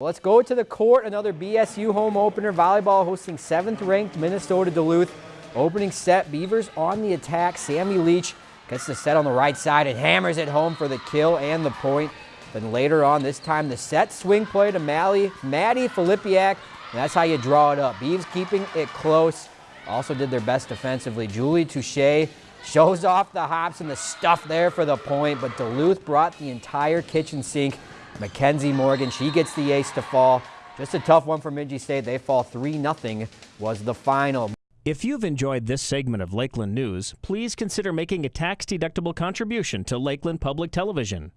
Let's go to the court. Another BSU home opener. Volleyball hosting 7th ranked Minnesota Duluth. Opening set, Beavers on the attack. Sammy Leach gets the set on the right side and hammers it home for the kill and the point. Then later on, this time the set swing play to Mally, Maddie Filipiak. That's how you draw it up. Beavs keeping it close. Also did their best defensively. Julie Touche shows off the hops and the stuff there for the point, but Duluth brought the entire kitchen sink Mackenzie Morgan, she gets the ace to fall. Just a tough one for Bemidji State. They fall 3-0 was the final. If you've enjoyed this segment of Lakeland News, please consider making a tax-deductible contribution to Lakeland Public Television.